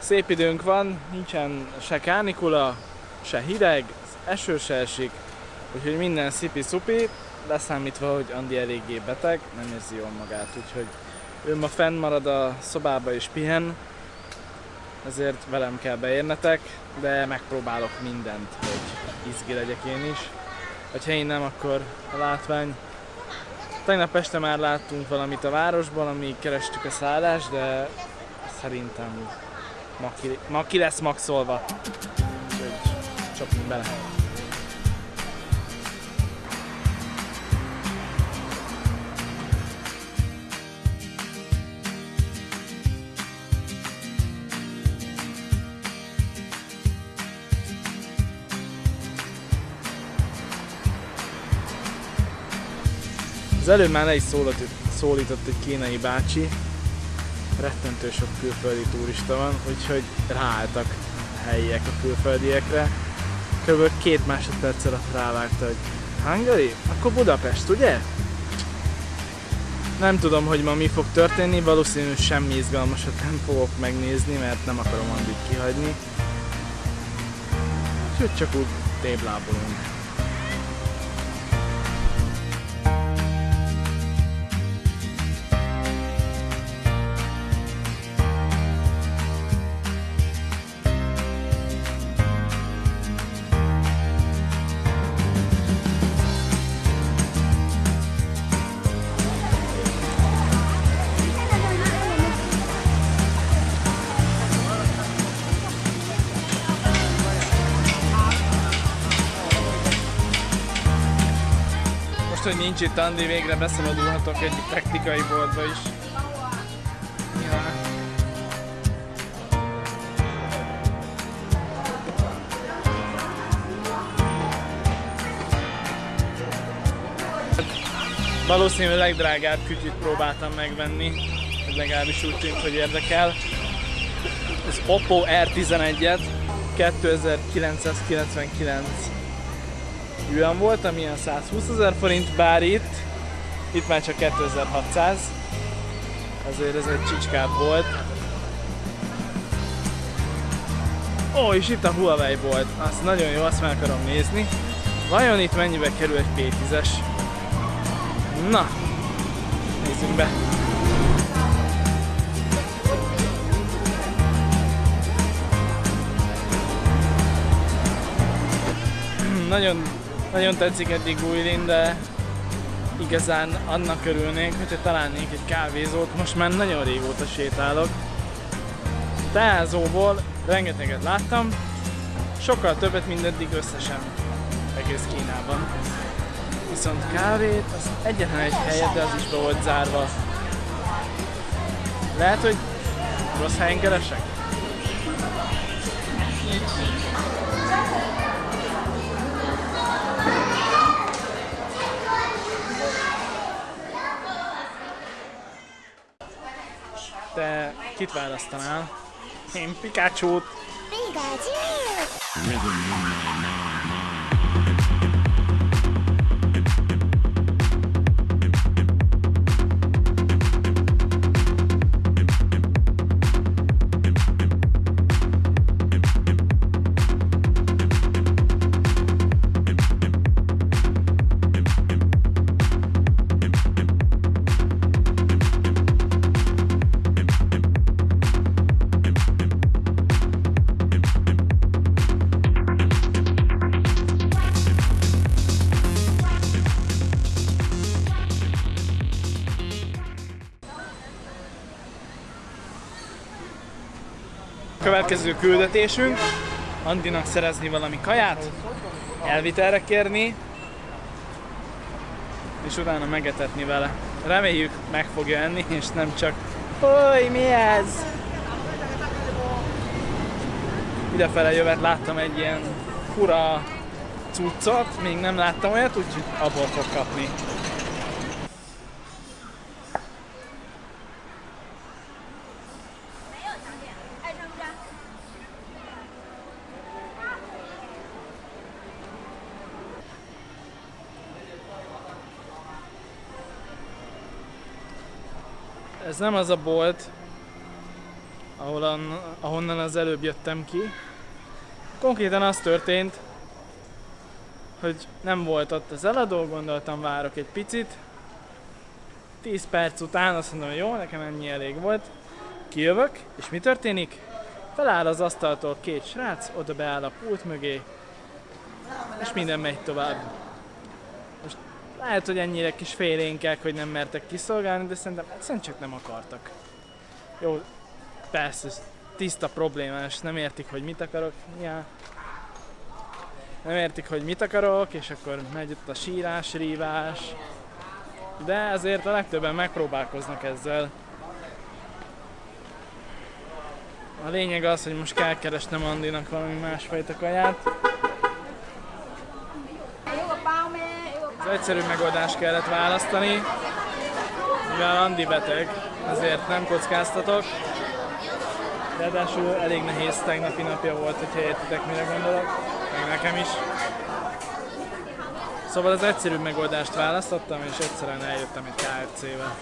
Szép időnk van, nincsen se kánikula, se hideg, eső se esik, úgyhogy minden szipi-szupi, leszámítva, hogy Andi eléggé beteg, nem érzi jól magát, úgyhogy ő ma fenn marad a szobába és pihen, ezért velem kell beérnetek, de megpróbálok mindent, hogy izgi legyek én is. Ha én nem, akkor a látvány. Tegnap este már láttunk valamit a városban, amíg kerestük a szállást, de szerintem ma ki, ma ki lesz maxolva. Csapjunk bele. Az előbb már le is szólított, szólított egy kínai bácsi, rettentő sok külföldi turista van, úgyhogy ráálltak a helyiek a külföldiekre. Kb. két másodperc alatt rávágta, hogy Hungary? Akkor Budapest, ugye? Nem tudom, hogy ma mi fog történni, valószínűleg semmi izgalmasat nem fogok megnézni, mert nem akarom Andit kihagyni. Úgyhogy csak úgy téblábolunk. Most, hogy nincs itt Andi, végre beszabadulhatok egy technikai boltba is. Ja. Valószínűleg a legdrágább kütyűt próbáltam megvenni, ez legalábbis úgy tűnt, hogy érdekel. Az Oppo R11-et 2999 yuan volt, ami ilyen 120 ezer forint, bár itt, itt már csak 2600, azért ez egy csicskább volt. Ó, és itt a Huawei volt, azt nagyon jó, azt meg akarom nézni. Vajon itt mennyibe kerül egy P10-es? Na, nézzünk be! nagyon, nagyon tetszik eddig Guilin, de igazán annak örülnék, hogyha találnék egy kávézót. Most már nagyon régóta sétálok. Teázóból rengeteget láttam, sokkal többet, mint eddig összesen egész Kínában. Viszont kávét, az egyetlen egy helyet, de az is be volt zárva. Lehet, hogy rossz helyen keresek? Te kit választanál? Én Pikachu-t. Következő küldetésünk, Andinak szerezni valami kaját, elvitelre kérni, és utána megetetni vele. Reméljük meg fogja enni, és nem csak Hogy mi ez? Idefele jövet láttam egy ilyen fura cuccot, még nem láttam olyat, úgyhogy abból fog kapni. Ez nem az a bolt, ahol ahonnan az előbb jöttem ki. Konkrétan az történt, hogy nem volt ott az eladó, gondoltam várok egy picit. 10 perc után azt mondom, jó, nekem ennyi elég volt. Kijövök, és mi történik? Feláll az asztaltól két srác, oda beáll a pult mögé, és minden megy tovább. Lehet, hogy ennyire kis félénkek, hogy nem mertek kiszolgálni, de szerintem egyszerűen csak nem akartak. Jó, persze, ez tiszta problémás, nem értik, hogy mit akarok. Ja. Nem értik, hogy mit akarok, és akkor megy ott a sírás, rívás. De azért a legtöbben megpróbálkoznak ezzel. A lényeg az, hogy most kell keresnem Andinak valami másfajta kaját. Az egyszerű megoldást kellett választani, mivel Andi beteg, ezért nem kockáztatok. Ráadásul elég nehéz tegnapi napja volt, hogyha értitek mire gondolok, meg nekem is. Szóval az egyszerű megoldást választottam, és egyszerűen eljöttem egy KFC-vel.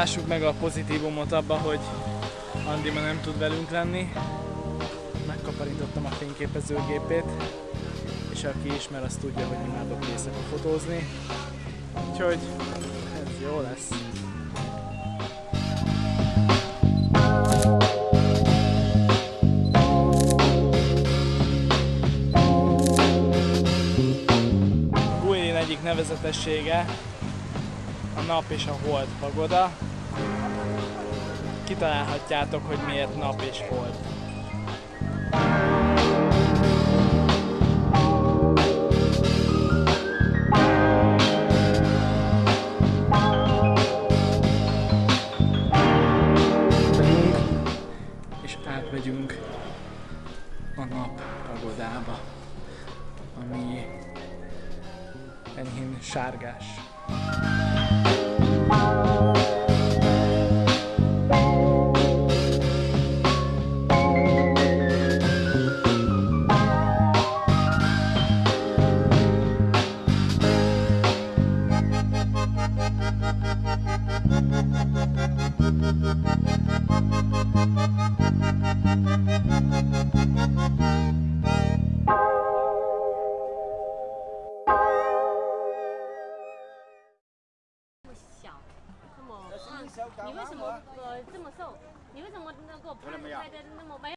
Lássuk meg a pozitívumot abba, hogy Andi ma nem tud velünk lenni. Megkaparítottam a fényképezőgépét, és aki ismer, az tudja, hogy imádok éjszaka fotózni. Úgyhogy ez jó lesz. Nevezetessége a nap és a hold pagoda. Kitalálhatjátok, hogy miért nap és hold. és átmegyünk a nap pagodába, ami And he's Thank you. 这么瘦你为什么给我拍的那么美